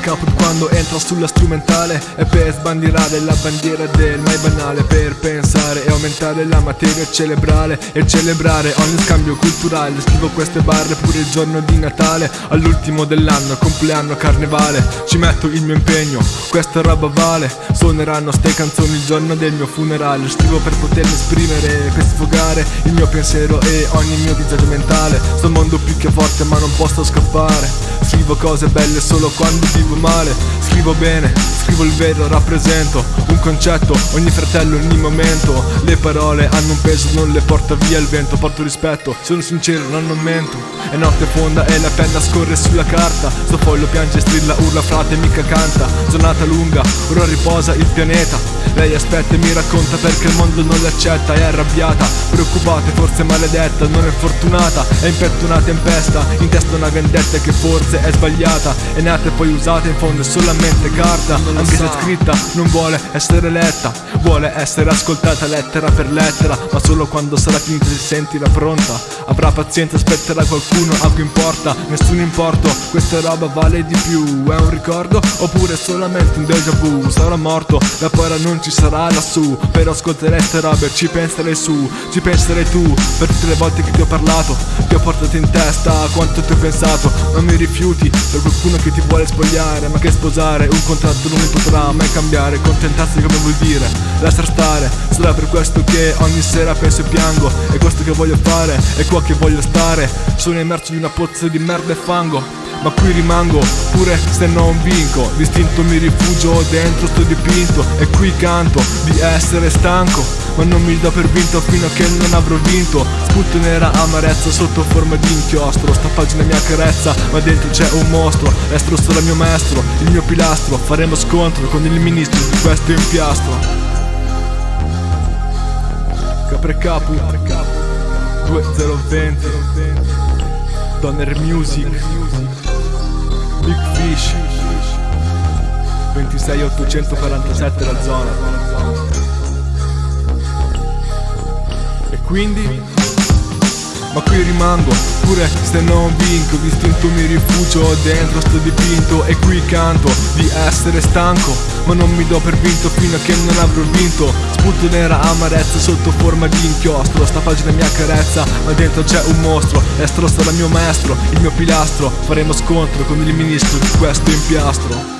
caput quando entra sulla strumentale. E per sbandierare la bandiera del mai banale. Per pensare e aumentare la materia cerebrale. E celebrare ogni scambio culturale. Scrivo queste barre pure il giorno di Natale. All'ultimo dell'anno, compleanno, carnevale. Ci metto il mio impegno, questa roba vale. Suoneranno ste canzoni il giorno del mio funerale. Scrivo per potermi esprimere, per sfogare il mio pensiero e ogni mio disagio mentale. Sto mondo più che forte ma non posso scappare. Scrivo cose belle solo quando vivo male Scrivo bene, scrivo il vero, rappresento Un concetto, ogni fratello, ogni momento. Le parole hanno un peso, non le porta via il vento. Porto rispetto, sono sincero, non, mento È notte fonda e la penna scorre sulla carta. Sto foglio piange, strilla, urla, frate, mica canta. Giornata lunga, ora riposa il pianeta. Lei aspetta e mi racconta perché il mondo non l'accetta. È arrabbiata, preoccupata, forse maledetta Non è fortunata, è impettunata in pesta In testa una vendetta che forse è sbagliata. È nata e poi usata, in fondo è solamente carta Anche se scritta non vuole essere letta. Vuole essere ascoltata lettera per lettera Ma solo quando sarà finita si sentirà pronta. Avrà pazienza, aspetterà qualcuno, a cui importa Nessun importo, questa roba vale di più È un ricordo? Oppure solamente un déjà vu? Sarà morto, la paura non ci sarà lassù. Però ascolterai ste robe, ci penserai su Ci penserai tu, per tutte le volte che ti ho parlato Ti ho portato in testa quanto ti ho pensato. Non mi rifiuti per qualcuno che ti vuole spogliare Ma che sposare un contratto non mi potrà mai cambiare Contentarsi come vuol dire, lasciar stare. Sarà per questo che ogni sera penso e piango È questo che voglio fare, è qua che voglio stare. Sono immerso in una pozza di merda e fango ma qui rimango pure se non vinco. Distinto mi rifugio dentro sto dipinto. E qui canto di essere stanco. Ma non mi do per vinto fino a che non avrò vinto. Sputo nera amarezza sotto forma di inchiostro. Sta pagina mia carezza ma dentro c'è un mostro. Estro sarà il mio maestro, il mio pilastro. Faremo scontro con il ministro di questo impiastro. Capre Capu. 2020 Donner Music Big Fish 26847 la zona. E quindi ma qui rimango Pure se non vinco Distinto mi rifugio dentro sto dipinto E qui canto di essere stanco Ma non mi do per vinto fino a che non avrò vinto. Sputo nera amarezza sotto forma di inchiostro Sta pagina mia carezza ma dentro c'è un mostro Estro sarà mio maestro, il mio pilastro. Faremo scontro con il ministro di questo impiastro